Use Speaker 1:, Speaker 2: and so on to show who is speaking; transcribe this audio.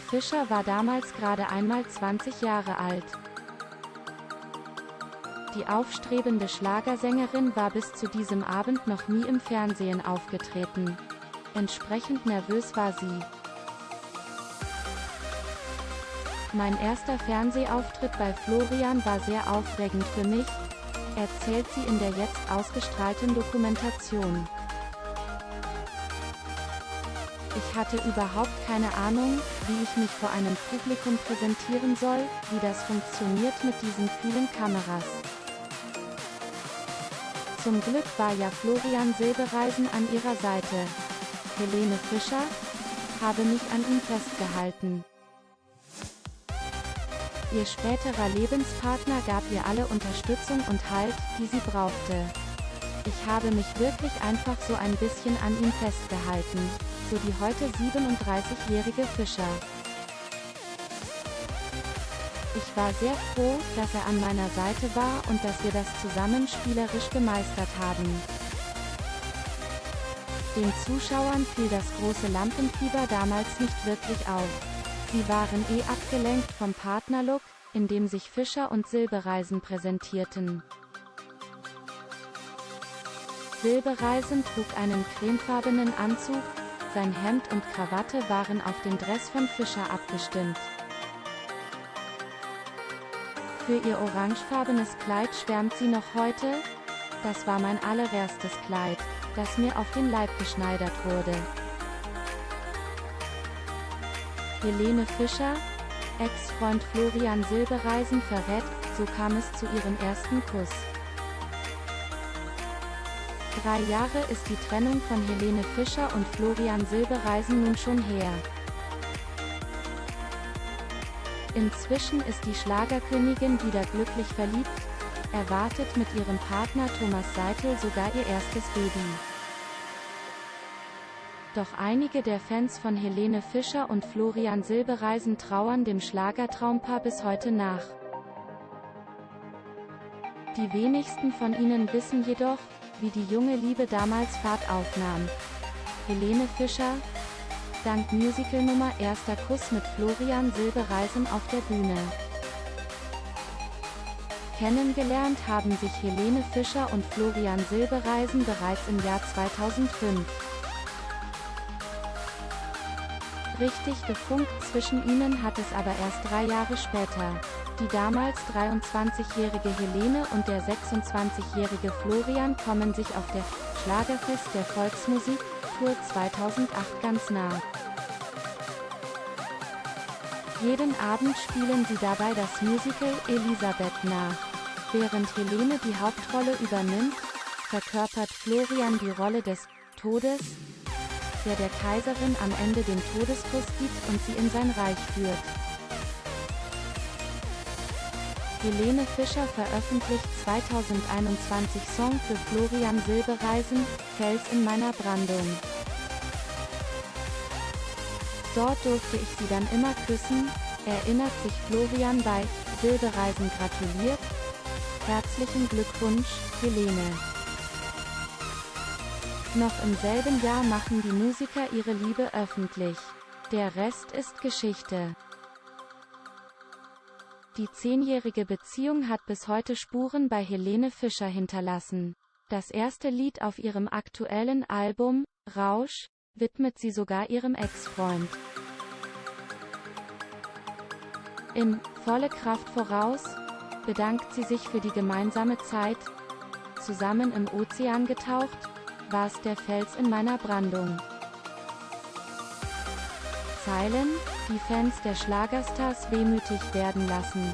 Speaker 1: Fischer war damals gerade einmal 20 Jahre alt. Die aufstrebende Schlagersängerin war bis zu diesem Abend noch nie im Fernsehen aufgetreten. Entsprechend nervös war sie. Mein erster Fernsehauftritt bei Florian war sehr aufregend für mich, erzählt sie in der jetzt ausgestrahlten Dokumentation. Ich hatte überhaupt keine Ahnung, wie ich mich vor einem Publikum präsentieren soll, wie das funktioniert mit diesen vielen Kameras. Zum Glück war ja Florian Silbereisen an ihrer Seite. Helene Fischer, habe mich an ihm festgehalten. Ihr späterer Lebenspartner gab ihr alle Unterstützung und Halt, die sie brauchte. Ich habe mich wirklich einfach so ein bisschen an ihm festgehalten, so die heute 37-jährige Fischer. Ich war sehr froh, dass er an meiner Seite war und dass wir das zusammen spielerisch gemeistert haben. Den Zuschauern fiel das große Lampenfieber damals nicht wirklich auf. Sie waren eh abgelenkt vom Partnerlook, in dem sich Fischer und Silbereisen präsentierten. Silbereisen trug einen cremefarbenen Anzug, sein Hemd und Krawatte waren auf den Dress von Fischer abgestimmt. Für ihr orangefarbenes Kleid schwärmt sie noch heute, das war mein allererstes Kleid, das mir auf den Leib geschneidert wurde. Helene Fischer, Ex-Freund Florian Silbereisen verrät, so kam es zu ihrem ersten Kuss. Drei Jahre ist die Trennung von Helene Fischer und Florian Silbereisen nun schon her. Inzwischen ist die Schlagerkönigin wieder glücklich verliebt, erwartet mit ihrem Partner Thomas Seitel sogar ihr erstes Baby. Doch einige der Fans von Helene Fischer und Florian Silbereisen trauern dem Schlagertraumpaar bis heute nach. Die wenigsten von ihnen wissen jedoch, wie die junge Liebe damals Fahrt aufnahm. Helene Fischer, dank Musicalnummer Erster Kuss mit Florian Silbereisen auf der Bühne. Kennengelernt haben sich Helene Fischer und Florian Silbereisen bereits im Jahr 2005. Richtig gefunkt zwischen ihnen hat es aber erst drei Jahre später. Die damals 23-jährige Helene und der 26-jährige Florian kommen sich auf der Schlagerfest der Volksmusik Tour 2008 ganz nah. Jeden Abend spielen sie dabei das Musical Elisabeth nach. Während Helene die Hauptrolle übernimmt, verkörpert Florian die Rolle des Todes, der der Kaiserin am Ende den Todeskuss gibt und sie in sein Reich führt. Helene Fischer veröffentlicht 2021 Song für Florian Silbereisen, Fels in meiner Brandung. Dort durfte ich sie dann immer küssen, erinnert sich Florian bei Silbereisen gratuliert. Herzlichen Glückwunsch, Helene. Noch im selben Jahr machen die Musiker ihre Liebe öffentlich. Der Rest ist Geschichte. Die zehnjährige Beziehung hat bis heute Spuren bei Helene Fischer hinterlassen. Das erste Lied auf ihrem aktuellen Album, Rausch, widmet sie sogar ihrem Ex-Freund. In Volle Kraft voraus bedankt sie sich für die gemeinsame Zeit, zusammen im Ozean getaucht, war's der Fels in meiner Brandung. Zeilen, die Fans der Schlagerstars wehmütig werden lassen.